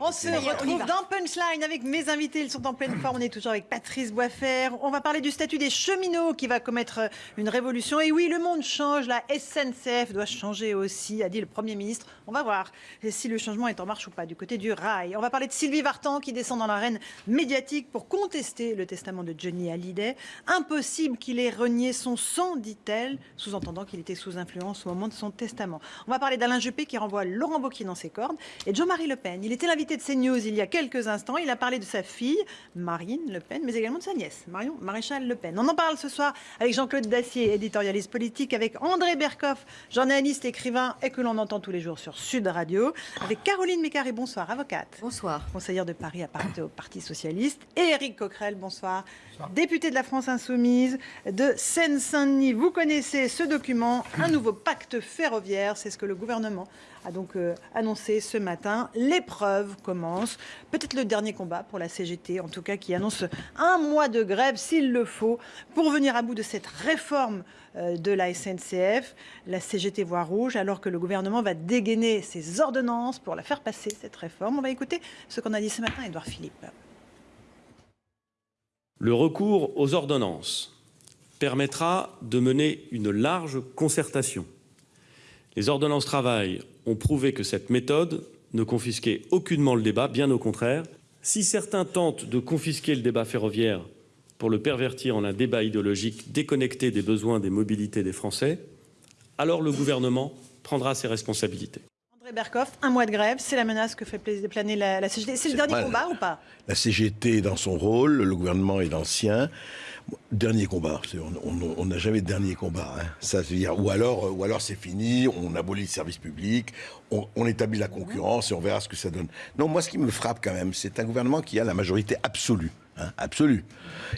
On se retrouve dans Punchline avec mes invités. Ils sont en pleine forme. On est toujours avec Patrice Boisfer. On va parler du statut des cheminots qui va commettre une révolution. Et oui, le monde change. La SNCF doit changer aussi, a dit le Premier ministre. On va voir si le changement est en marche ou pas du côté du rail. On va parler de Sylvie Vartan qui descend dans l'arène médiatique pour contester le testament de Johnny Hallyday. Impossible qu'il ait renié son sang, dit-elle, sous-entendant qu'il était sous influence au moment de son testament. On va parler d'Alain Juppé qui renvoie Laurent Wauquiez dans ses cordes et Jean-Marie Le Pen. Il était l'invité de CNews il y a quelques instants. Il a parlé de sa fille, Marine Le Pen, mais également de sa nièce, Marion Maréchal Le Pen. On en parle ce soir avec Jean-Claude Dacier, éditorialiste politique, avec André Berkoff, journaliste, écrivain et que l'on entend tous les jours sur Sud Radio, avec Caroline Mécaré, bonsoir, avocate. Bonsoir. Conseillère de Paris à Paris au Parti Socialiste. Et Eric Coquerel, bonsoir, député de la France Insoumise de Seine-Saint-Denis. Vous connaissez ce document, un nouveau pacte ferroviaire, c'est ce que le gouvernement a donc euh, annoncé ce matin. L'épreuve commence. Peut-être le dernier combat pour la CGT, en tout cas, qui annonce un mois de grève, s'il le faut, pour venir à bout de cette réforme euh, de la SNCF. La CGT voit rouge, alors que le gouvernement va dégainer ses ordonnances pour la faire passer, cette réforme. On va écouter ce qu'on a dit ce matin, Edouard Philippe. Le recours aux ordonnances permettra de mener une large concertation. Les ordonnances travail ont prouvé que cette méthode ne confisquait aucunement le débat, bien au contraire. Si certains tentent de confisquer le débat ferroviaire pour le pervertir en un débat idéologique déconnecté des besoins des mobilités des Français, alors le gouvernement prendra ses responsabilités. André Berkoff, un mois de grève, c'est la menace que fait planer la, la CGT. C'est le dernier combat ou pas? La CGT est dans son rôle, le gouvernement est dans le sien. Dernier combat. On n'a jamais de dernier combat. Hein. Ça dire, ou alors, euh, ou alors c'est fini. On abolit le service public, on, on, établit la concurrence et on verra ce que ça donne. Non, moi, ce qui me frappe quand même, c'est un gouvernement qui a la majorité absolue. Hein, absolue.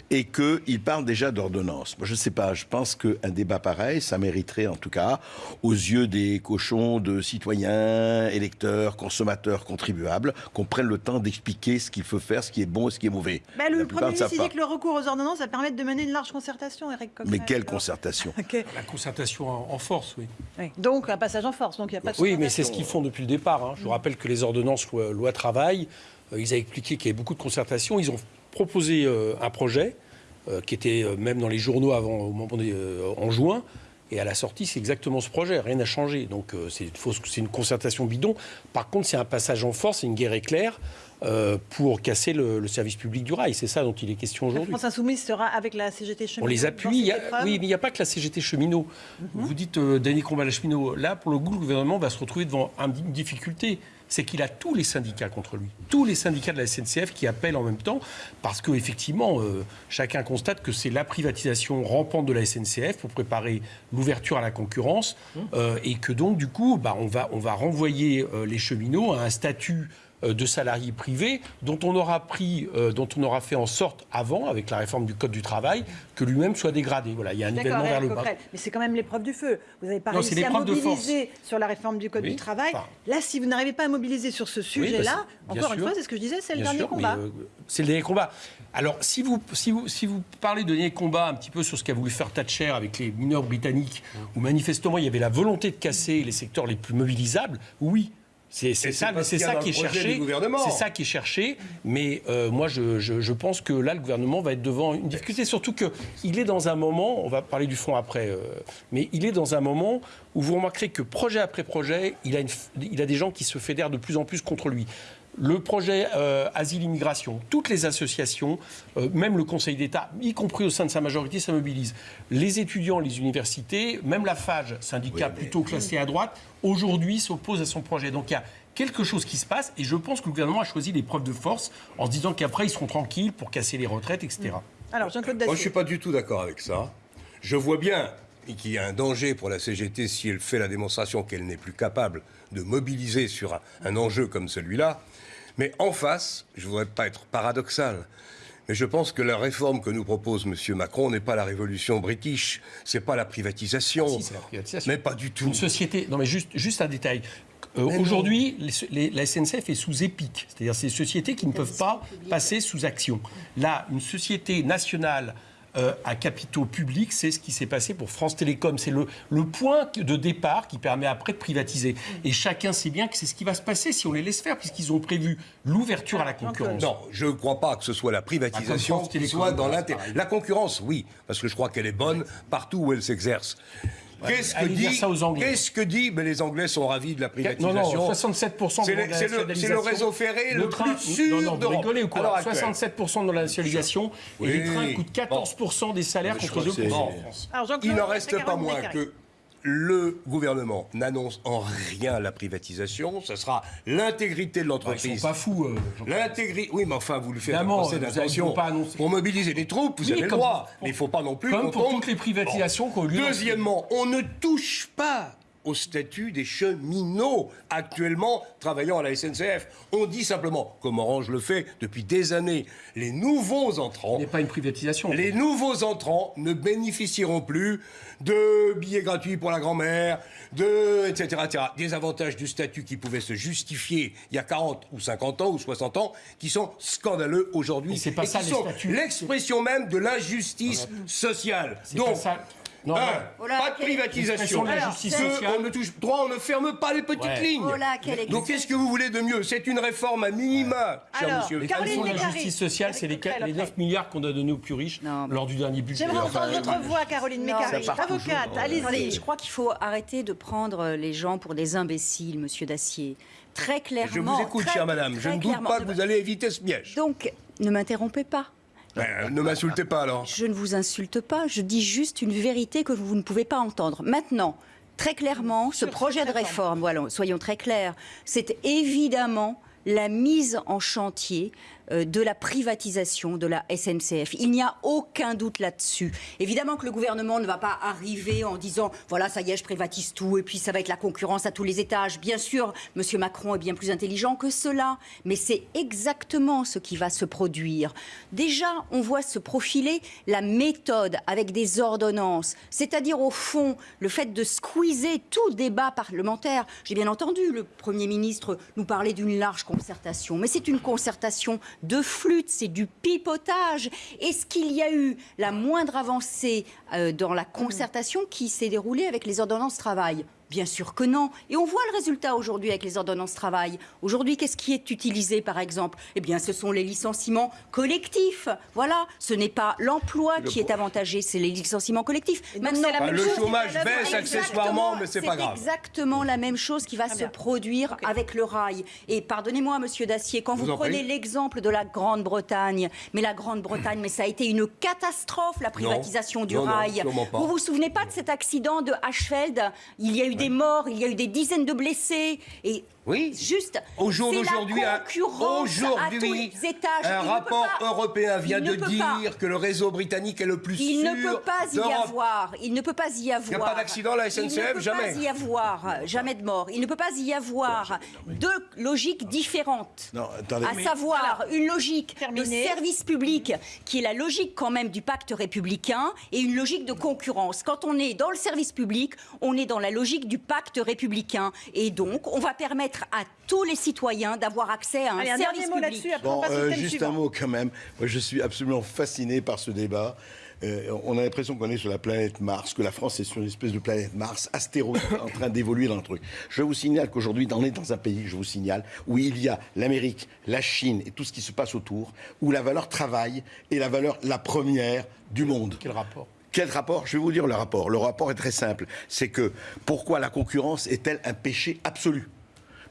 Et qu'il parle déjà d'ordonnance. Moi, je ne sais pas, je pense qu'un débat pareil, ça mériterait en tout cas, aux yeux des cochons de citoyens, électeurs, consommateurs, contribuables, qu'on prenne le temps d'expliquer ce qu'il faut faire, ce qui est bon et ce qui est mauvais. Bah, le Premier ministre dit que le recours aux ordonnances va permettre de mener une large concertation, Eric Mais quelle concertation La concertation en, force, oui. Donc, un passage en force, donc il n'y a pas de Oui, mais c'est ce qu'ils font depuis le départ. Hein. Je vous rappelle que les ordonnances loi, loi travail, euh, ils ont expliqué qu'il y avait beaucoup de concertations. Ils ont proposé euh, un projet euh, qui était euh, même dans les journaux avant, au moment en juin. Et à la sortie, c'est exactement ce projet, rien n'a changé. Donc c'est une concertation bidon. Par contre, c'est un passage en force, c'est une guerre éclair pour casser le, service public du rail. C'est ça dont il est question aujourd'hui. La France Insoumise sera avec la CGT cheminot. On les appuie. oui, mais il n'y a pas que la CGT cheminot. Mhm. Vous dites dernier combat la cheminot. Là, pour le coup, le gouvernement va se retrouver devant une difficulté c'est qu'il a tous les syndicats contre lui. Tous les syndicats de la SNCF qui appellent en même temps, parce qu'effectivement, euh, chacun constate que c'est la privatisation rampante de la SNCF pour préparer l'ouverture à la concurrence, mmh. euh, et que donc, du coup, bah, on, va, on va renvoyer euh, les cheminots à un statut de salariés privés dont on aura pris, euh, dont on aura fait en sorte avant, avec la réforme du code du travail, que lui-même soit dégradé. Voilà, il y a un nivellement vers le bas. Mais c'est quand même l'épreuve du feu. Vous n'avez pas réussi à mobiliser sur la réforme du code du travail. Là, si vous n'arrivez pas à mobiliser sur ce sujet-là, encore une fois, c'est ce que je disais, c'est le dernier combat. Euh, c'est le dernier combat. Alors, si vous, si, vous, si vous parlez de dernier combat un petit peu sur ce qu'a voulu faire Thatcher avec les mineurs britanniques, où manifestement il y avait la volonté de casser les secteurs les plus mobilisables, oui, c'est ça, c'est ça qui est cherché. C'est ça qui est cherché. Mais euh, moi, je, je, pense que là, le gouvernement va être devant une difficulté. Surtout qu'il est dans un moment, on va parler du fond après, euh, mais il est dans un moment où vous remarquerez que projet après projet, il a, une, il a des gens qui se fédèrent de plus en plus contre lui le projet euh, Asile-Immigration, toutes les associations, euh, même le Conseil d'État, y compris au sein de sa majorité, ça mobilise. Les étudiants, les universités, même la FAGE, syndicat plutôt classé à droite, aujourd'hui s'oppose à son projet. Donc il y a quelque chose qui se passe et je pense que le gouvernement a choisi les preuves de force en se disant qu'après ils seront tranquilles pour casser les retraites, etc. Alors Jean-Claude Moi je ne suis pas du tout d'accord avec ça. Je vois bien qu'il y a un danger pour la CGT si elle fait la démonstration qu'elle n'est plus capable de mobiliser sur un enjeu comme celui-là. Mais en face, je ne voudrais pas être paradoxal, mais je pense que la réforme que nous propose M. Macron n'est pas la révolution british, c'est pas la privatisation. Ah, si, c'est la privatisation. Mais pas du tout. Une société. Non, mais juste, juste un détail. Euh, aujourd'hui, la SNCF est sous EPIC, c'est-à-dire ces sociétés qui ne peuvent pas passer sous action. Là, une société nationale euh, à capitaux publics. C'est ce qui s'est passé pour France Télécom. C'est le, le point de départ qui permet après de privatiser. Et chacun sait bien que c'est ce qui va se passer si on les laisse faire, puisqu'ils ont prévu l'ouverture à la concurrence. Non, je ne crois pas que ce soit la privatisation Ah, Télécom, soit dans l'intérêt. La concurrence, oui, parce que je crois qu'elle est bonne partout où elle s'exerce. Qu'est-ce que dit ça aux Anglais. Qu'est-ce que dit ben, Les Anglais sont ravis de la Non, privatisation. non, 67% C'est de le- la c'est le- c'est le nationalisation. réseau ferré le plus sûr Non, non, vous d'Europe, rigolez ou à quoi l'heure actuelle. 67% de la nationalisation et les trains coûtent 14% des salaires contre crois que 2% en France. Il n'en reste pas moins que le gouvernement n'annonce en rien la privatisation. Ce sera l'intégrité de Ils l'entreprise. sont pas fous. euh. L'intégrité. Oui, mais enfin, vous le faites avez- d'intention pour mobiliser les troupes. Vous Oui, avez le droit. pour- Mais il ne faut pas non plus Comme qu'on pour tombe- toutes les privatisations eu lieu. Deuxièmement, on ne touche pas au statut des cheminots actuellement travaillant à la SNCF. On dit simplement, comme Orange le fait depuis des années, les nouveaux entrants Ce n'est pas une privatisation. les nouveaux entrants ne bénéficieront plus de billets gratuits pour la grand-mère, de etc., etc. Des avantages du statut qui pouvaient se justifier il y a 40 ou 50 ans ou 60 ans, qui sont scandaleux aujourd'hui c'est pas et ça, qui sont l'expression même de l'injustice sociale. C'est Donc. Non, un. Oh là, pas de quelle- privatisation. De la Alors, justice sociale. On ne touche droit, on ne ferme pas les petites Ouais. lignes. Oh là, Donc qu'est-ce que vous voulez de mieux? C'est une réforme à minima, cher Alors, monsieur. Les Caroline fonds de la Mécari, justice sociale, c'est les, Coquerel les après. 9 milliards qu'on a donnés aux plus riches Non, mais- lors du dernier budget. J'aimerais Enfin, entendre votre voix, Caroline Non, Mécari, ça part toujours avocate. Attendez, Allez-y. je crois qu'il faut arrêter de prendre les gens pour des imbéciles, monsieur Dacier. Très clairement. Je vous écoute, très- chère madame. Je très ne doute clairement. pas que vous allez éviter ce piège. Donc, ne m'interrompez pas. Ben, ne m'insultez pas alors. Je ne vous insulte pas, je dis juste une vérité que vous ne pouvez pas entendre. Maintenant, très clairement, ce Sur projet de réforme, voilà, soyons très clairs, c'est évidemment la mise en chantier de la privatisation de la SNCF. Il n'y a aucun doute là-dessus. Évidemment que le gouvernement ne va pas arriver en disant voilà, ça y est, je privatise tout et puis ça va être la concurrence à tous les étages. Bien sûr, Monsieur Macron est bien plus intelligent que cela, mais c'est exactement ce qui va se produire. Déjà, on voit se profiler la méthode avec des ordonnances, c'est-à-dire au fond le fait de squeezer tout débat parlementaire. J'ai bien entendu le Premier ministre nous parler d'une large concertation, mais c'est une concertation de flûte, c'est du pipotage. Est-ce qu'il y a eu la moindre avancée euh, dans la concertation qui s'est déroulée avec les ordonnances travail? Bien sûr que non. Et on voit le résultat aujourd'hui avec les ordonnances travail. Aujourd'hui, qu'est-ce qui est utilisé, par exemple? Eh bien, ce sont les licenciements collectifs. Voilà, ce n'est pas l'emploi qui est avantagé, c'est les licenciements collectifs. donc, c'est la Bah, même le chose chômage baisse accessoirement, mais c'est pas grave. exactement la même chose qui va Très se produire avec le rail. Et pardonnez-moi, Monsieur Dacier, quand vous, vous en prenez l'exemple de la Grande-Bretagne, mais la Grande-Bretagne, mais ça a été une catastrophe, la privatisation du Non, non, rail. pas. Vous vous souvenez pas de cet accident de Ashfeld Il y a eu des morts, il y a eu des dizaines de blessés. Et Oui. Juste. Au jour d'aujourd'hui, aujourd'hui, les étages. Il un ne peut rapport pas- européen vient il de ne peut dire pas. que le réseau britannique est le plus Il sûr ne peut pas y avoir. Il ne peut pas y avoir. pas d'accident la SNCF, Il ne peut jamais. pas y avoir. Jamais de mort. Il ne peut pas y avoir deux logiques différentes. Non, attendez. À savoir une logique Terminé. de service public qui est la logique quand même du pacte républicain et une logique de concurrence. Quand on est dans le service public, on est dans la logique du pacte républicain et donc on va permettre à tous les citoyens d'avoir accès à un Allez, un service dernier mot public. là-dessus, après on Bon, passe au euh, thème juste suivant. un mot quand même. Moi, je suis absolument fasciné par ce débat. Euh, on a l'impression qu'on est sur la planète Mars, que la France est sur une espèce de planète Mars, astéroïde en train d'évoluer dans le truc. Je vous signale qu'aujourd'hui, on est dans un pays, je vous signale, où il y a l'Amérique, la Chine et tout ce qui se passe autour, où la valeur travail est la valeur la première du monde. Quel rapport? Quel rapport? Je vais vous dire le rapport. Le rapport est très simple. C'est que pourquoi la concurrence est-elle un péché absolu?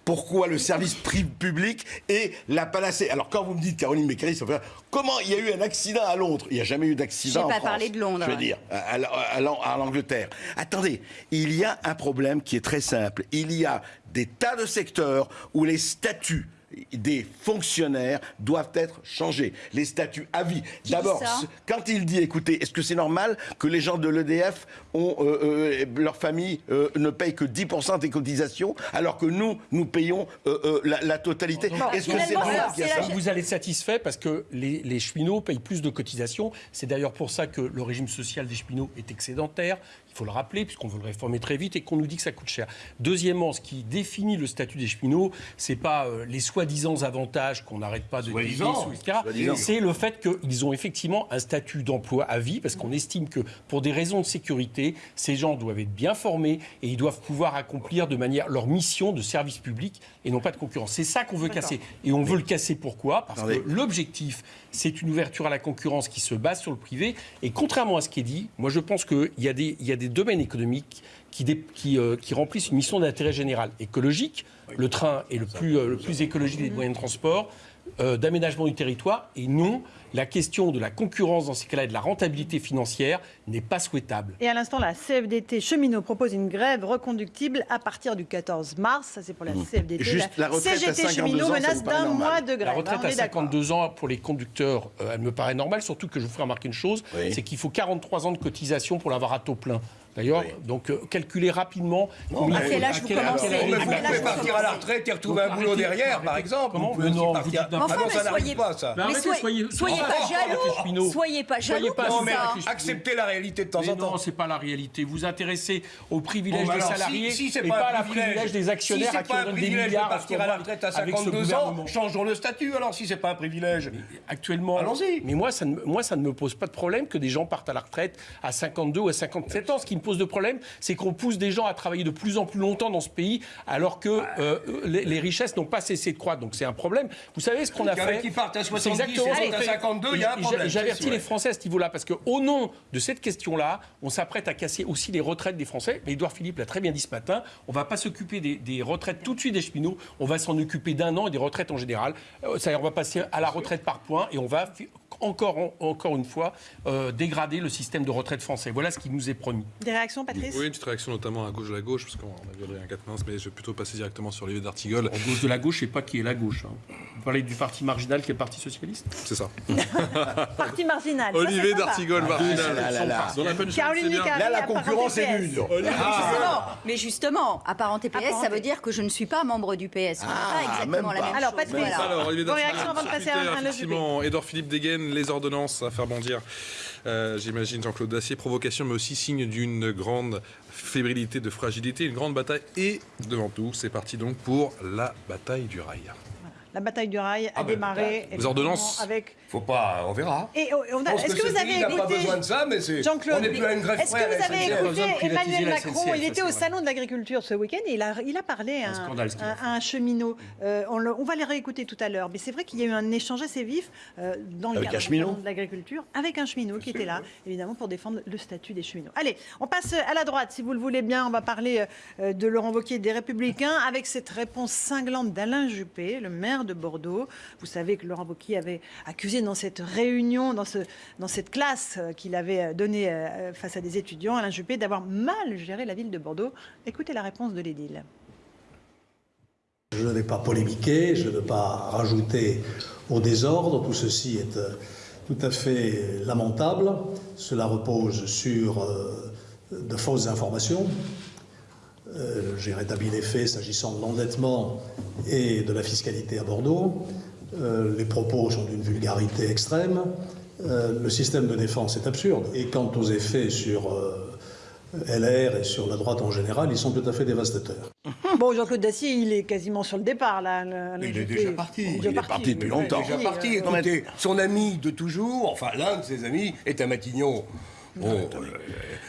Pourquoi le service public est la panacée Alors quand vous me dites, Caroline fait comment il y a eu un accident à Londres? Il n'y a jamais eu d'accident en pas France. parlé de Londres. Je veux dire, à, à- à l'An- à l'Angleterre. Attendez, il y a un problème qui est très simple. Il y a des tas de secteurs où les statuts des fonctionnaires doivent être changés. Les statuts à vie. D'abord, quand il dit, écoutez, est-ce que c'est normal que les gens de l'EDF, ont, euh, euh, leur famille euh, ne paye que 10% des cotisations, alors que nous, nous payons euh, euh, la, la totalité? Est-ce que c'est normal ça? Vous allez être satisfait parce que les, les cheminots payent plus de cotisations. C'est d'ailleurs pour ça que le régime social des cheminots est excédentaire. Il faut le rappeler, puisqu'on veut le réformer très vite et qu'on nous dit que ça coûte cher. Deuxièmement, ce qui définit le statut des cheminots, c'est pas euh, les soi-disant avantages qu'on n'arrête pas de Soi-disant. etc. C'est le fait qu'ils ont effectivement un statut d'emploi à vie, parce qu'on estime que pour des raisons de sécurité, ces gens doivent être bien formés et ils doivent pouvoir accomplir de manière leur mission de service public et non pas de concurrence. C'est ça qu'on veut casser. Et on veut le casser pourquoi? Parce Attendez. que l'objectif, c'est une ouverture à la concurrence qui se base sur le privé. Et contrairement à ce qui est dit, moi je pense qu'il y, a des- il y a des domaines économiques qui, dé- qui, euh, qui remplissent une mission d'intérêt général écologique. Le train est le plus, euh, le plus écologique des moyens de transport, euh, d'aménagement du territoire. Et non, la question de la concurrence dans ces cas-là et de la rentabilité financière n'est pas souhaitable. Et à l'instant, la CFDT cheminot propose une grève reconductible à partir du 14 mars. Ça, c'est pour la CFDT. Juste la retraite à CGT 52 cheminot ans, menace d'un mois de grève. La retraite on à est d'accord. 52 ans pour les conducteurs, euh, elle me paraît normale, surtout que je vous ferai remarquer une chose, Oui. c'est qu'il faut 43 ans de cotisation pour l'avoir à taux plein. D'ailleurs, Oui. donc euh, calculez rapidement. combien- à quel âge vous quel- à commencez quel âge Mais vous quel pouvez vous partir à la commencez retraite et retrouver un boulot derrière, par exemple. Comment Vous pouvez Mais aussi non, partir- vous non, quoi. ça Mais n'arrive soyez- pas, ça. Mais Mais arrêtez, soyez, soyez- soyez soyez- pas jaloux, soyez pas Soyez jaloux Non, mais acceptez la réalité de temps Mais en temps. non, c'est pas la réalité. Vous intéressez aux privilèges Bon, des salariés et pas à la privilège. des actionnaires à qui pas on un donne des privilège milliards de partir à la retraite à avec ce 52 ans, changeons le statut alors si c'est pas un privilège. Actuellement, Allons-y. mais moi ça, ne, me- moi, ça ne me pose pas de problème que des gens partent à la retraite à 52 ou à 57 ans. Ce qui me pose de problème, c'est qu'on pousse des gens à travailler de plus en plus longtemps dans ce pays, alors que euh, les, les richesses n'ont pas cessé de croître. Donc c'est un problème. Vous savez ce qu'on a fait qui partent à C'est 70 exactement d'autres à fait. 52, il y a un problème, j'a- J'avertis les. Français à ce niveau-là, parce qu'au nom de cette question-là, on s'apprête à casser aussi les retraites des Français. Mais Édouard Philippe l'a très bien dit ce matin, on ne va pas s'occuper des, des retraites tout de suite des cheminots, on va s'en occuper d'un an et des retraites en général. Euh, C'est-à-dire on va passer à la retraite par points et on va encore, encore une fois euh, dégrader le système de retraite français. Voilà ce qui nous est promis. Des réactions, Patrice Oui, une petite réaction notamment à gauche de la gauche, parce qu'on a vu Adrien Quatennens, mais je vais plutôt passer directement sur Olivier d'Artigol. En gauche de la gauche, je ne sais pas qui est la gauche. hein. Vous parlez du parti marginal qui est le Parti Socialiste C'est ça. Parti marginal. Olivier d'Artigol, marginal. là là là. La Là, concurrence est rude. Justement, mais justement, apparenté PS, ça veut dire que je ne suis pas membre du PS. Ah, pas exactement même la même Alors, chose. Patrice. Voilà. Alors, Olivier réactions avant de passer à un- effectivement, Edouard Philippe dégaine les ordonnances à faire bondir. euh, J'imagine Jean-Claude Dacier, provocation, mais aussi signe d'une grande fébrilité, de fragilité, une grande bataille. Et devant tout, c'est parti donc pour la bataille du rail. La bataille du rail a Ah ben, démarré. Les ordonnances. Avec... Faut pas, on verra. Et oh, on a- Je pense Est-ce que, vous avez n'a pas écouté besoin de ça, mais c'est. Jean-Claude, On n'est plus à une grève est-ce que vous avez écouté Emmanuel Macron SNCF, Il était au salon de l'agriculture ce week-end et il a, il a parlé à Un cheminot. Euh, on, le- on va les réécouter tout à l'heure, mais c'est vrai qu'il y a eu un échange assez vif euh, dans le cadre de l'agriculture avec un cheminot qui était là, évidemment, pour défendre le statut des cheminots. Allez, on passe à la droite, si vous le voulez bien. On va parler euh, de Laurent Wauquiez des Républicains avec cette réponse cinglante d'Alain Juppé, le maire de Bordeaux. Vous savez que Laurent Wauquiez avait accusé dans cette réunion, dans, ce, dans cette classe euh, qu'il avait euh, donnée euh, face à des étudiants, Alain Juppé, d'avoir mal géré la ville de Bordeaux. Écoutez la réponse de l'édile. Je ne vais pas polémiquer, je ne vais pas rajouter au désordre. Tout ceci est tout à fait lamentable. Cela repose sur de fausses informations. Euh, J'ai rétabli les faits s'agissant de l'endettement et de la fiscalité à Bordeaux. Euh, les propos sont d'une vulgarité extrême. Euh, le système de défense est absurde. Et quant aux effets sur euh, LR et sur la droite en général, ils sont tout à fait dévastateurs. Bon, Jean-Claude Dacier, il est quasiment sur le départ, là. Il est déjà parti. est Il est parti depuis longtemps. oui, déjà oui, parti. Écoutez, son ami de toujours, enfin l'un de ses amis, est à Matignon. Bon, euh,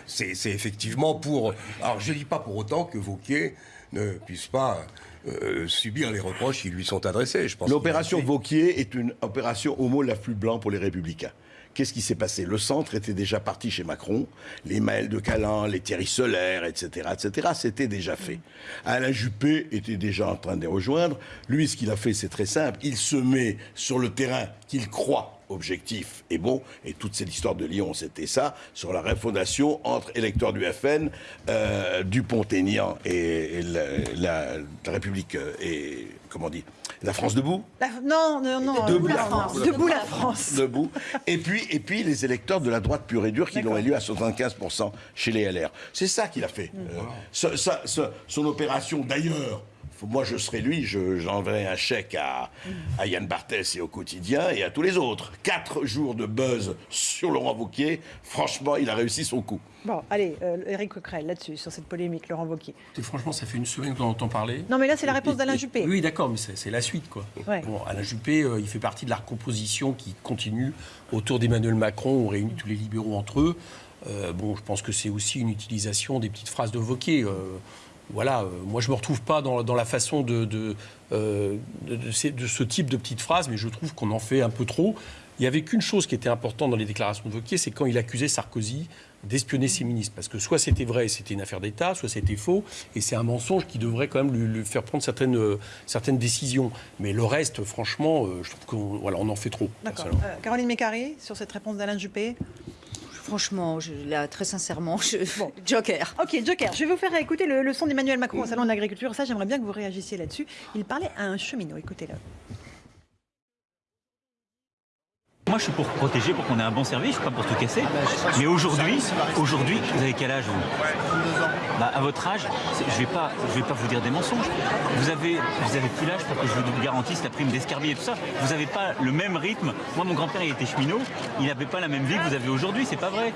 c'est effectivement pour. Alors je ne dis pas pour autant que Vauquier ne puisse pas euh, subir les reproches qui lui sont adressés. Je pense qu'il L'opération a Vauquier est une opération mot la plus blanc pour les Républicains. Qu'est-ce qui s'est passé? Le centre était déjà parti chez Macron, les Maël de Calin, les Thierry Solaire, etc., etc. C'était déjà fait. Alain Juppé était déjà en train de les rejoindre. Lui, ce qu'il a fait, c'est très simple. Il se met sur le terrain qu'il croit objectif et bon, et toute cette histoire de Lyon, c'était ça, sur la refondation entre électeurs du FN, euh, Dupont-Aignan et, et la, la- la République euh, et comment on dit, la France debout. La- non, non, non. Debout la France. Debout la France. debout. Et puis, et puis les électeurs de la droite pure et dure qui l'ont élu à 75% chez les LR. C'est ça qu'il a fait. Euh, ce- ça- ce- son opération, d'ailleurs, moi je serais lui, je- j'enverrais un chèque à, à Yann Barthès et au quotidien et à tous les autres. Quatre jours de buzz sur Laurent Wauquiez, franchement, il a réussi son coup. Bon, allez, euh, Éric Coquerel, là-dessus, sur cette polémique, Laurent Wauquiez. Franchement, ça fait une semaine qu'on entend parler. Non, mais là, c'est la réponse d'Alain Juppé. Oui, d'accord, mais c'est la suite, quoi. Ouais. Bon, Alain Juppé, euh, il fait partie de la recomposition qui continue autour d'Emmanuel Macron. On réunit tous les libéraux entre eux. Euh, bon, je pense que c'est aussi une utilisation des petites phrases de Wauquiez. Voilà, euh, moi je me retrouve pas dans, dans la façon de, de, euh, de- ce type de petites phrases, mais je trouve qu'on en fait un peu trop. Il y avait qu'une chose qui était importante dans les déclarations de Wauquiez, c'est quand il accusait Sarkozy d'espionner ses ministres. Parce que soit c'était vrai et c'était une affaire d'État, soit c'était faux, et c'est un mensonge qui devrait quand même lui, lui faire prendre certaines, euh, certaines décisions. Mais le reste, franchement, euh, je trouve qu'on voilà, on en fait trop. D'accord. Caroline Mécari, sur cette réponse d'Alain Juppé? Franchement, je, là, très sincèrement, je, Joker. Ok, Joker, je vais vous faire écouter le, le son d'Emmanuel Macron au Salon de l'Agriculture. Ça, j'aimerais bien que vous réagissiez là-dessus. Il parlait à un cheminot, écoutez-le. Moi, je suis pour protéger, pour qu'on ait un bon service, je suis pas pour tout casser. Mais aujourd'hui, aujourd'hui, vous avez quel âge vous? Bah, À votre âge, je vais pas, je vais pas vous dire des mensonges. Vous avez, vous plus l'âge pour que je vous garantisse la prime d'escarbier et tout ça. Vous n'avez pas le même rythme. Moi, mon grand-père, il était cheminot. Il n'avait pas la même vie que vous avez aujourd'hui. C'est pas vrai.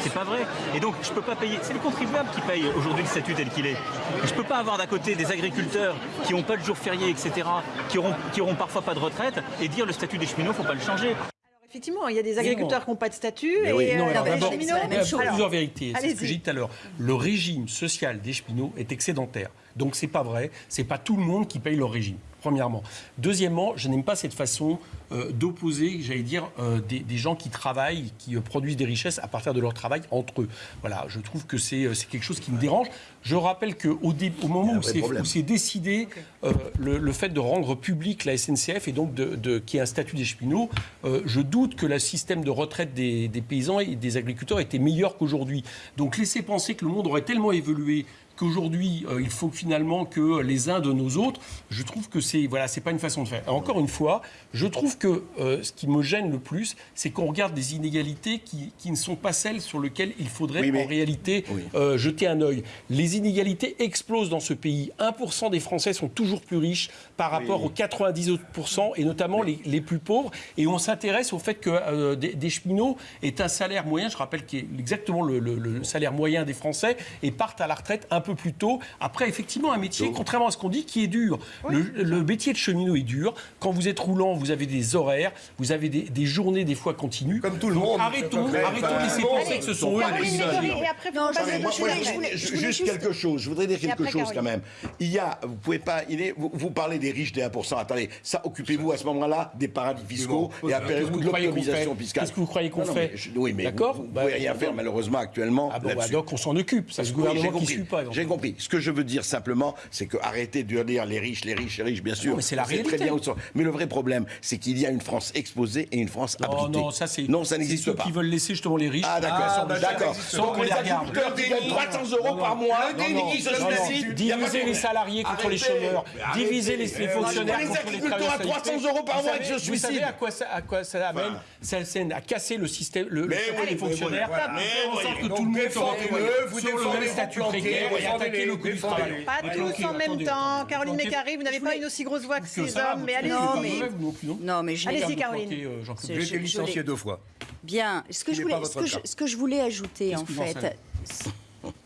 C'est pas vrai. Et donc, je peux pas payer. C'est le contribuable qui paye aujourd'hui le statut tel qu'il est. Je peux pas avoir d'un côté des agriculteurs qui n'ont pas de jours fériés, etc., qui auront, qui auront parfois pas de retraite, et dire le statut des cheminots, faut pas le changer. Effectivement, il y a des agriculteurs qui n'ont pas de statut Mais et oui. Non, euh, alors les chose. Alors, plusieurs vérités. C'est ce que j'ai dit tout à l'heure. Le régime social des cheminots est excédentaire. Donc c'est pas vrai. C'est pas tout le monde qui paye leur régime. Premièrement. Deuxièmement, je n'aime pas cette façon euh, d'opposer, j'allais dire, euh, des, des gens qui travaillent, qui euh, produisent des richesses à partir de leur travail entre eux. Voilà, je trouve que c'est quelque chose qui me dérange. Je rappelle qu'au au moment où c'est décidé le, le fait de rendre public la SNCF et donc de, de, qui est un statut des cheminots, je doute que le système de retraite des, des paysans et des agriculteurs était meilleur qu'aujourd'hui. Donc laisser penser que le monde aurait tellement évolué qu'aujourd'hui euh, il faut finalement que les uns de nos autres, je trouve que c'est voilà, c'est pas une façon de faire. Encore une fois, je trouve que euh, ce qui me gêne le plus, c'est qu'on regarde des inégalités qui, qui ne sont pas celles sur lesquelles il faudrait Oui, mais- en réalité Oui. euh, jeter un œil. Les inégalités explosent dans ce pays. 1% des Français sont toujours plus riches par rapport aux 90 autres pourcents, et notamment les, les plus pauvres. Et on s'intéresse au fait que des, des cheminots est un salaire moyen, je rappelle qui est exactement le, le- le salaire moyen des Français, et partent à la retraite un peu plus tôt. Après, effectivement, un métier, contrairement à ce qu'on dit, qui est dur. Le, le métier de cheminot est dur. Quand vous êtes roulant, vous avez des horaires, vous avez des, des journées des fois continues. Comme tout le Donc, monde, Arrêtons, arrêtons de laisser penser que ce sont eux les juste quelque chose. Je voudrais dire quelque chose quand même. Il y a, vous pouvez pas, il est, vous, vous parlez des riches des 1%. Attendez, ça, occupez-vous à ce moment-là des paradis fiscaux bon, et que appelez-vous vous de croyez qu'on l'optimisation fait fiscale. Qu'est-ce que vous croyez qu'on fait Oui, mais D'accord vous ne Bah, pouvez rien faire malheureusement actuellement Ah bon, bah, donc on s'en occupe. C'est ce Oui, gouvernement qui compris. suit pas. J'ai compris. Ce que je veux dire simplement, c'est que arrêtez de dire les riches, les riches, les riches, bien sûr. mais c'est la très réalité. bien ils sont. Mais le vrai problème, c'est qu'il y a une France exposée et une France Non, abritée. non, ça c'est. Non, ça c'est n'existe ceux pas. qui veulent laisser justement les riches. Ah d'accord, Ah, bah, d'accord. Sans qu'on les regarde. agriculteurs qui gagnent 300 euros par mois, qui se suicident. Diviser les salariés contre les chômeurs, diviser les, fonctionnaires Les contre les agriculteurs à travailleurs 300 euros par mois qui se Vous savez suicident. à quoi ça, à quoi ça amène Ça à casser le système, le, faire en sorte que tout le monde sur le même statut précaire et défendez-les, attaquer le coût du défendez-les. travail. Pas tous en même temps. Caroline Donc, Mécari, vous n'avez pas une aussi grosse voix que ces hommes, mais allez-y. Non, mais- vous non mais je Allez-y, Caroline. euh, J'ai je- été licencié deux fois. Bien. Ce que, je voulais, votre ce, que je, cas. ce que je voulais ajouter, en fait.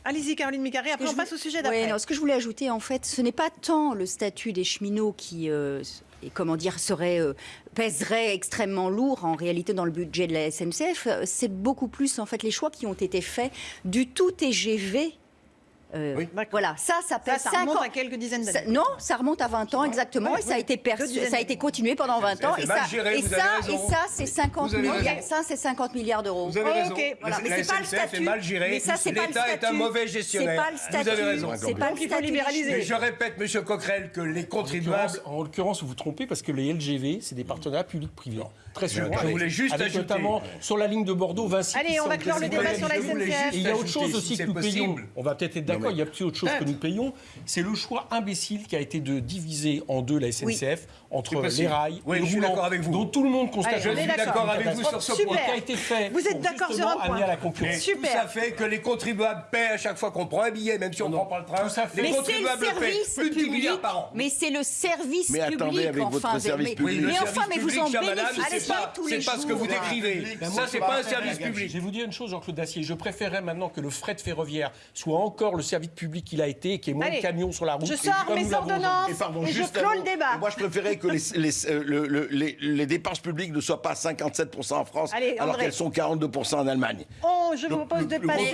Allez-y, Caroline Mécari. Après, on je passe au sujet d'après. ce que je voulais ajouter, en fait, ce n'est pas tant le statut des cheminots qui, euh, et comment dire, serait, euh, pèserait extrêmement lourd en réalité dans le budget de la SNCF. C'est beaucoup plus, en fait, les choix qui ont été faits du tout TGV. Euh, Oui. Voilà, ça, ça Ça, pèse ça 5 remonte à quelques dizaines Ça- d'années. non, ça remonte à 20 ans exactement Ouais, et ça a été perçu- ça a été continué pendant 20 ans et ça, géré, et vous ça, avez et raison. ça c'est 50 Vous avez milliards, raison. ça c'est 50 milliards d'euros. Vous avez raison. ok. Voilà, La- mais la c'est pas le SNCF est statut. mal gérée. Mais ça, c'est pas le L'État est un statut. mauvais C'est gestionnaire. pas le statut. Vous avez raison. C'est pas le statut. libéraliser. Mais je répète, Monsieur Coquerel, que les contribuables. En l'occurrence, vous vous trompez parce que les LGV, c'est des partenariats publics-privés. Très souvent. je voulais juste avec ajouter- notamment sur la ligne de Bordeaux, Vinci. Allez, on va clore le débat sur la SNCF. il y a autre chose aussi si que nous payons. On va peut-être être d'accord, il y a aussi autre chose que nous payons. C'est le choix imbécile qui a été de diviser en deux la SNCF entre les rails Oui, et je suis roulant, d'accord avec vous. dont tout le monde constate. Allez, Je suis d'accord avec vous sur ce Super. point. qui a été fait. Vous êtes d'accord sur un point. amener à la Mais concurrence. Super. tout ça fait que les contribuables paient à chaque fois qu'on prend un billet, même si on ne prend pas le train. Tout ça fait- Les le contribuables paient plus de 10 public. milliards par an. Mais c'est le service Mais attendez, public, avec votre enfin. service mais, public. le mais service enfin, mais vous en bénéficiez pas, c'est pas ce que vous décrivez. Ça, moi, c'est je pas un service Je vais public. vous dire une chose, Jean-Claude Dacier. Je préférerais maintenant que le fret ferroviaire soit encore le service public qu'il a été et qu'il y ait moins de camions sur la route. Je sors mes ordonnances Et je clôt le débat. Moi, je préférais que les, euh, dépenses publiques ne soient pas à 57% en France, alors qu'elles sont 42% en Allemagne. Oh, je vous propose de passer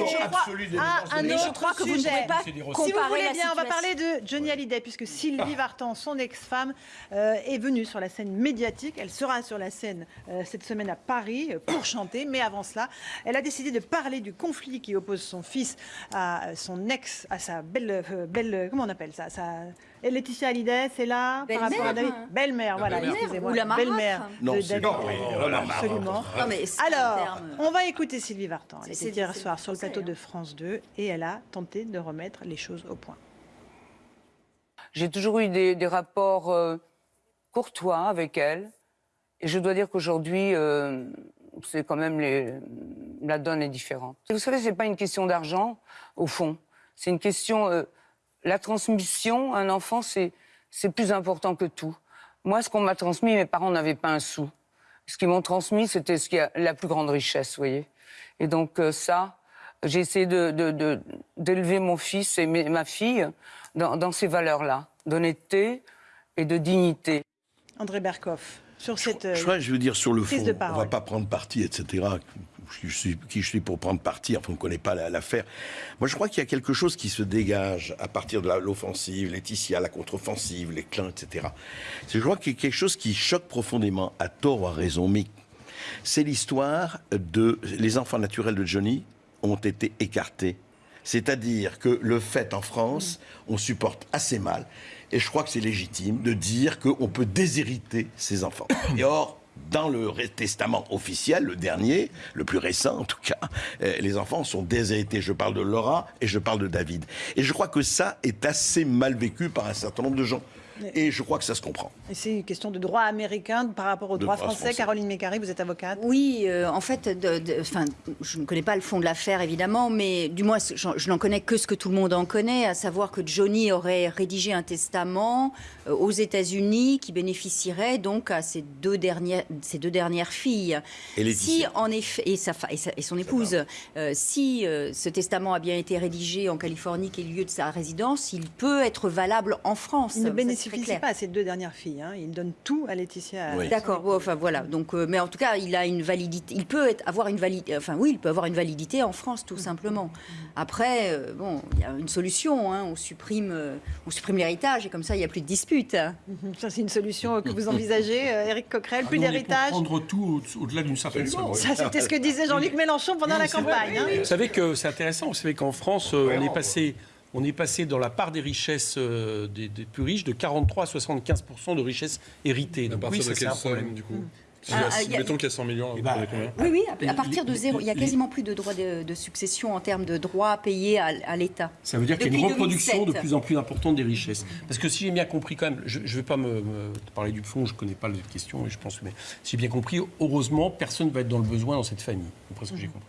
à un autre crois que vous ne sujet. Si vous voulez bien, on va parler de Johnny Hallyday, puisque Sylvie Vartan, son ex-femme, euh, est venue sur la scène médiatique. Elle sera sur la scène euh, cette semaine à Paris euh, pour chanter. Mais avant cela, elle a décidé de parler du conflit qui oppose son fils à son ex, à sa belle, euh, belle comment on appelle ça sa, et Laetitia Hallyday, c'est là par rapport à Belle-mère. David Belle-mère, voilà, belle-mère. excusez-moi. Ou la marâtre. Belle-mère Non, de c'est- David. non, mais, oh Absolument. Non, mais Alors, terme. on va écouter Sylvie Vartan. Elle était hier soir sur le plateau hein. de France 2 et elle a tenté de remettre les choses au point. J'ai toujours eu des, des rapports euh, courtois avec elle. Et je dois dire qu'aujourd'hui, euh, la donne est différente. Vous savez, c'est pas une question d'argent, au fond. C'est une question. euh, la transmission, un enfant, c'est plus important que tout. Moi, ce qu'on m'a transmis, mes parents n'avaient pas un sou. Ce qu'ils m'ont transmis, c'était la plus grande richesse, vous voyez. Et donc euh, ça, j'ai essayé d'élever mon fils et ma fille dans, dans ces valeurs-là, d'honnêteté et de dignité. André Berkoff, sur cette. Je je veux dire sur le fond, on parole. va pas prendre parti, etc. Je suis, qui je suis pour prendre parti, enfin on ne connaît pas la- l'affaire. Moi je crois qu'il y a quelque chose qui se dégage à partir de l'offensive, Laetitia, la contre-offensive, les clins, etc. C'est- Je crois qu'il y a quelque chose qui choque profondément, à tort ou à raison, mais c'est l'histoire de les enfants naturels de Johnny ont été écartés. C'est-à-dire que le fait en France, on supporte assez mal. Et je crois que c'est légitime de dire qu'on peut déshériter ses enfants. Et or, dans le testament officiel, le dernier, le plus récent en tout cas, euh, les enfants sont déshérités. Je parle de Laura et je parle de David. Et je crois que ça est assez mal vécu par un certain nombre de gens. Et je crois que ça se comprend. Et c'est une question de droit américain par rapport au droit droit français. français. Caroline Mécari, vous êtes avocate. Oui, euh, en fait, de- je ne connais pas le fond de l'affaire évidemment, mais du moins, je, je n'en connais que ce que tout le monde en connaît, à savoir que Johnny aurait rédigé un testament euh, aux États-Unis qui bénéficierait donc à ses deux dernières, ses deux dernières filles. Et. Si en effet et sa, fa- et sa- et son épouse, euh, si euh, ce testament a bien été rédigé en Californie, qui est le lieu de sa résidence, il peut être valable en France. Il ne bénéficie clair. pas à ses deux dernières filles. hein. Il donne tout à Laetitia. Oui. D'accord, bon, enfin voilà. Donc, euh, mais en tout cas, il a une validité. Il peut être, avoir une validité. Enfin, oui, il peut avoir une validité en France, tout simplement. Après, euh, bon, il y a une solution. hein, on supprime, euh, on supprime l'héritage et comme ça, il n'y a plus de dispute. Mhm. Ça, c'est une solution que vous envisagez, euh, Éric Coquerel. Plus Ah, est d'héritage? Prendre tout au- au-delà d'une certaine somme. Ça, c'était ce que disait Jean-Luc Mélenchon pendant la vrai. campagne. hein. Vous savez que c'est intéressant. Vous savez qu'en France, euh, on est passé. On est passé dans la part des richesses euh, des, des plus riches de 43 à 75 de richesses héritées. À Donc partir oui, ça, de c'est un problème. somme, du coup Si Ah, ah, y a- Mettons qu'il y a 100 millions, Eh ben, Oui, oui, à, à partir de zéro. Il y a quasiment plus de droits de, de succession en termes de droits payés à, à l'État. Ça veut dire qu'il y a une reproduction 2007. de plus en plus importante des richesses. Parce que si j'ai bien compris quand même, je ne vais pas me, me parler du fond, je ne connais pas les questions, et je pense, mais si j'ai bien compris, heureusement, personne ne va être dans le besoin dans cette famille. Après ce que j'ai compris.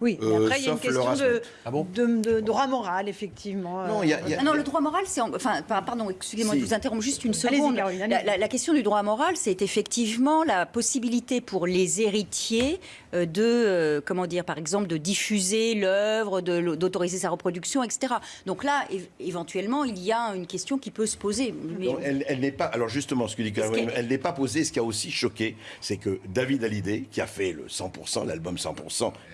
Oui, mais Euh, après, il y a une question de. Ah bon de, de droit moral, effectivement. Non, il y a- y a- Ah non, le droit moral, c'est. en- Enfin, par- pardon, excusez-moi Si. de vous interrompre juste une seconde. Caroline, la, la- la question du droit moral, c'est effectivement la possibilité pour les héritiers euh, de, euh, comment dire, par exemple, de diffuser l'œuvre, d'autoriser sa reproduction, etc. Donc là, éventuellement, il y a une question qui peut se poser. Mais- Non, elle, elle n'est pas. Alors justement, ce que dit Caroline, qu'elle- elle n'est pas posée. Ce qui a aussi choqué, c'est que David Hallyday, qui a fait le 100%, l'album 100%,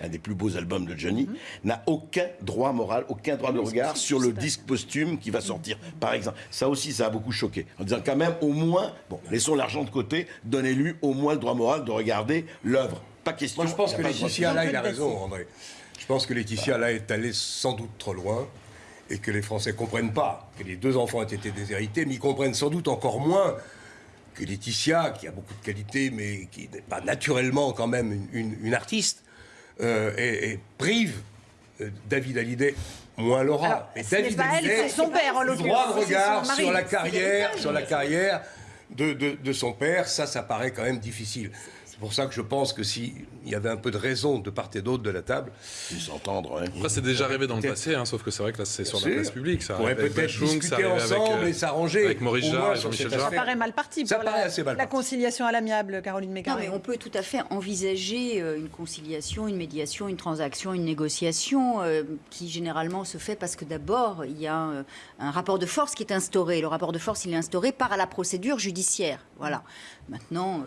un des plus beaux albums de Johnny, Mhm. n'a aucun droit moral, aucun droit de regard sur le disque posthume qui va sortir. Par exemple, ça aussi, ça a beaucoup choqué. En disant quand même, au moins, bon, laissons l'argent de côté, donnez-lui au moins le droit moral de regarder l'œuvre. Pas question. Moi, je pense que Laetitia, là, il a raison, André. Je pense que Laetitia, là, est allée sans doute trop loin et que les Français comprennent pas que les deux enfants ont été déshérités, mais ils comprennent sans doute encore moins que Laetitia, qui a beaucoup de qualités, mais qui n'est pas naturellement quand même une, une- une artiste, euh, et, et prive euh, David Hallyday, moins Laura. Alors, Mais ce n'est David pas elle, Hallyday, c'est son père, en droit de regard sur la carrière, sur la carrière de, de- de son père, ça, ça paraît quand même difficile. C'est pour ça que je pense que s'il y avait un peu de raison de part et d'autre de la table, Ils s'entendre. hein. Après, c'est déjà arrivé dans le passé, hein, sauf que c'est vrai que là, c'est sur la place publique. Ça on pourrait avec peut-être discuter avec, ensemble euh, et s'arranger. avec Maurice au Jarre et Jean-Michel. Ça paraît mal parti Ça pour paraît la, assez mal la conciliation à l'amiable, Caroline Non, Mécari. mais on peut tout à fait envisager euh, une conciliation, une médiation, une transaction, une négociation euh, qui généralement se fait parce que d'abord, il y a euh, un rapport de force qui est instauré. Le rapport de force, il est instauré par la procédure judiciaire. Voilà. Maintenant, euh,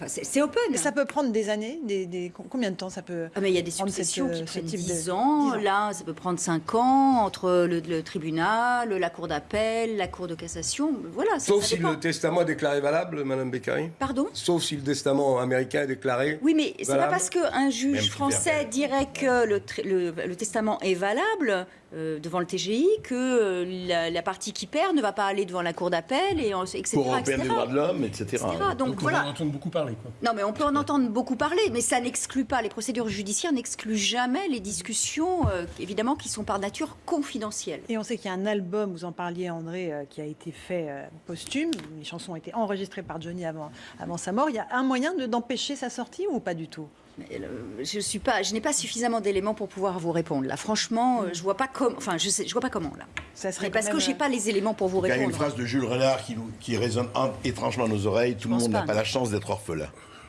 enfin, c'est open. Et ça peut prendre des années des, des- Combien de temps ça peut Ah, mais il y a des cette, successions euh, qui prennent type de- 10 ans. 10 ans. Là, ça peut prendre 5 ans entre le, le tribunal, la cour d'appel, la cour de cassation. Voilà, ça, Sauf ça si le testament est déclaré valable, Madame Beccari Pardon? Sauf si le testament américain est déclaré. Oui, mais c'est pas parce qu'un juge français dirait que le, tr- le- le testament est valable euh, devant le TGI que euh, la, la partie qui perd ne va pas aller devant la cour d'appel et etc. Pour européenne etc. des droits de l'homme, etc. etc. Donc, on voilà. en entendre beaucoup parler. Quoi. Non, mais on peut en entendre beaucoup parler, mais ça n'exclut pas, les procédures judiciaires n'excluent jamais les discussions, euh, évidemment, qui sont par nature confidentielles. Et on sait qu'il y a un album, vous en parliez André, euh, qui a été fait euh, posthume. Les chansons ont été enregistrées par Johnny avant, avant sa mort. Il y a un moyen de- d'empêcher sa sortie ou pas du tout? Je suis pas, je n'ai pas suffisamment d'éléments pour pouvoir vous répondre. Là, franchement, euh, je vois pas comment. Enfin, je sais, je vois pas comment là. Ça serait Mais parce que même, j'ai euh, pas les éléments pour vous Il y a une répondre. phrase de Jules Renard qui, nous- qui résonne en- étrangement à nos oreilles. Tout le monde n'a pas, la chance d'être orphelin.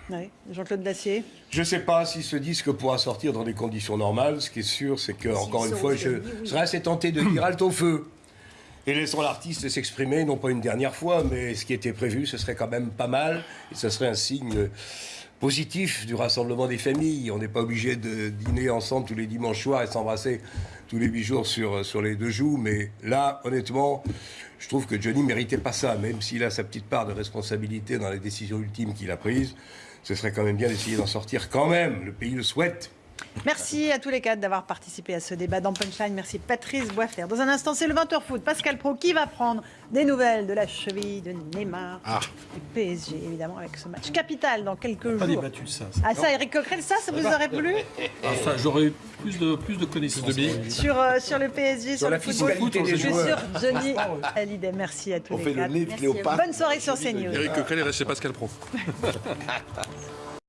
oui. Jean-Claude Dacier. Je ne sais pas si ce disque pourra sortir dans des conditions normales. Ce qui est sûr, c'est que, encore une fois, je oui. serais assez tenté de dire halte au feu. Et laissons l'artiste s'exprimer, non pas une dernière fois, mais ce qui était prévu, ce serait quand même pas mal. Et ce serait un signe positif du rassemblement des familles. On n'est pas obligé de dîner ensemble tous les dimanches soirs et s'embrasser tous les huit jours sur, sur les deux joues. Mais là, honnêtement, je trouve que Johnny méritait pas ça, même s'il a sa petite part de responsabilité dans les décisions ultimes qu'il a prises. Ce serait quand même bien d'essayer d'en sortir quand même. Le pays le souhaite. Merci à tous les quatre d'avoir participé à ce débat dans Punchline. Merci Patrice Boisfer. Dans un instant, c'est le 20h foot. Pascal Pro qui va prendre des nouvelles de la cheville de Neymar, du PSG, évidemment, avec ce match capital dans quelques Pas jours. débattu de ça. ça. Ah ça, Eric Coquerel, ça, ça vous aurait plu? Enfin, j'aurais plus de, plus de connaissances. De billes. sur, euh, sur le PSG, sur, la le football des Je suis sur Johnny Hallyday. Merci à tous On les fait le quatre. nez de Merci. Cléopâtre. Bonne soirée sur CNews. Eric Coquerel est chez Pascal Pro.